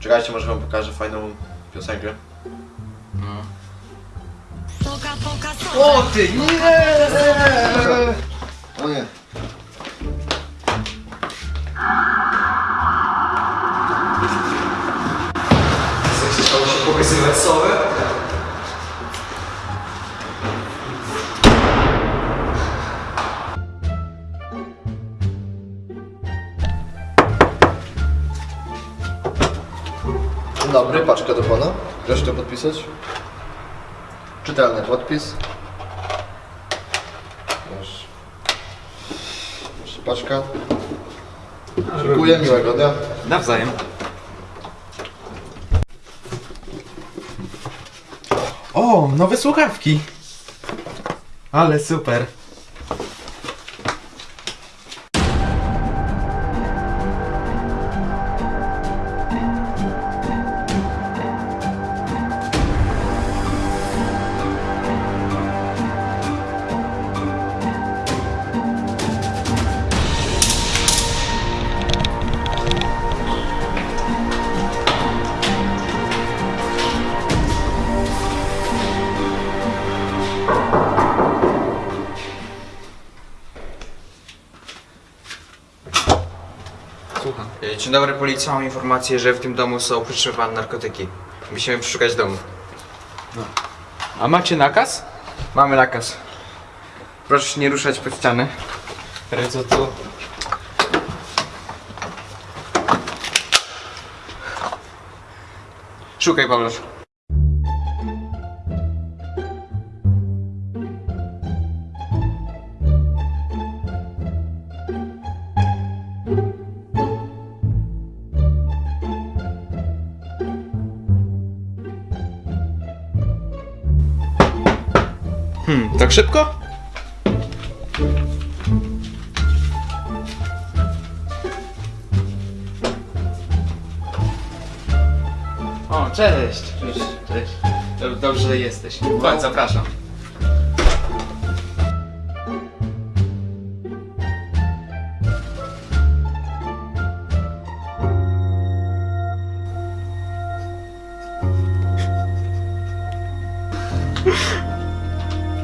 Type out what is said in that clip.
Czekajcie, może wam pokażę fajną piosenkę. Soda. O ty, nie! O nie. Chciało się pokazywać sowę? Dzień dobry, paczka do pana. Proszę to podpisać. Czytelny podpis. Proszę. Proszę, paczka. Dziękuję, miłego dnia. Nawzajem. O, nowe słuchawki. Ale super. Słucham. E, Dzień dobry, policja. Mam informację, że w tym domu są przetrzymywane narkotyki. Musimy przeszukać dom. A macie nakaz? Mamy nakaz. Proszę się nie ruszać pod ściany. Co to? Szukaj, Pawlosz. Hmm, tak szybko? O, cześć. Cześć. Cześć. Dob- Dobrze, że jesteś. Chodź, zapraszam.